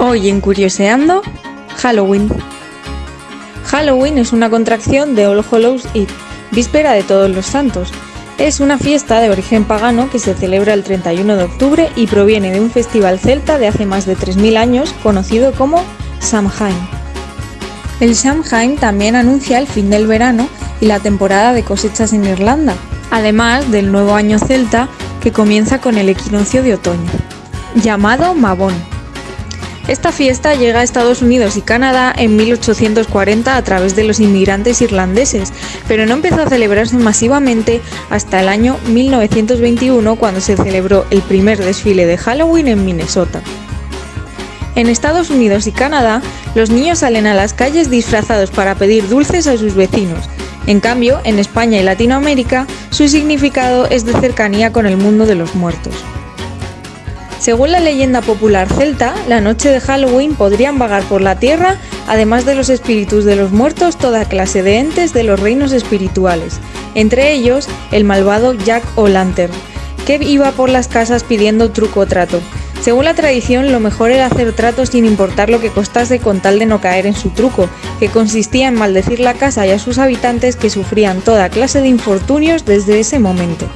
Hoy en Curioseando, Halloween. Halloween es una contracción de All Hallows Eve, víspera de Todos los Santos. Es una fiesta de origen pagano que se celebra el 31 de octubre y proviene de un festival celta de hace más de 3.000 años conocido como Samhain. El Samhain también anuncia el fin del verano y la temporada de cosechas en Irlanda, además del nuevo año celta que comienza con el equinoccio de otoño, llamado Mabón. Esta fiesta llega a Estados Unidos y Canadá en 1840 a través de los inmigrantes irlandeses, pero no empezó a celebrarse masivamente hasta el año 1921 cuando se celebró el primer desfile de Halloween en Minnesota. En Estados Unidos y Canadá, los niños salen a las calles disfrazados para pedir dulces a sus vecinos. En cambio, en España y Latinoamérica, su significado es de cercanía con el mundo de los muertos. Según la leyenda popular celta, la noche de Halloween podrían vagar por la tierra, además de los espíritus de los muertos, toda clase de entes de los reinos espirituales, entre ellos el malvado Jack O'Lantern, que iba por las casas pidiendo truco o trato. Según la tradición, lo mejor era hacer trato sin importar lo que costase con tal de no caer en su truco, que consistía en maldecir la casa y a sus habitantes que sufrían toda clase de infortunios desde ese momento.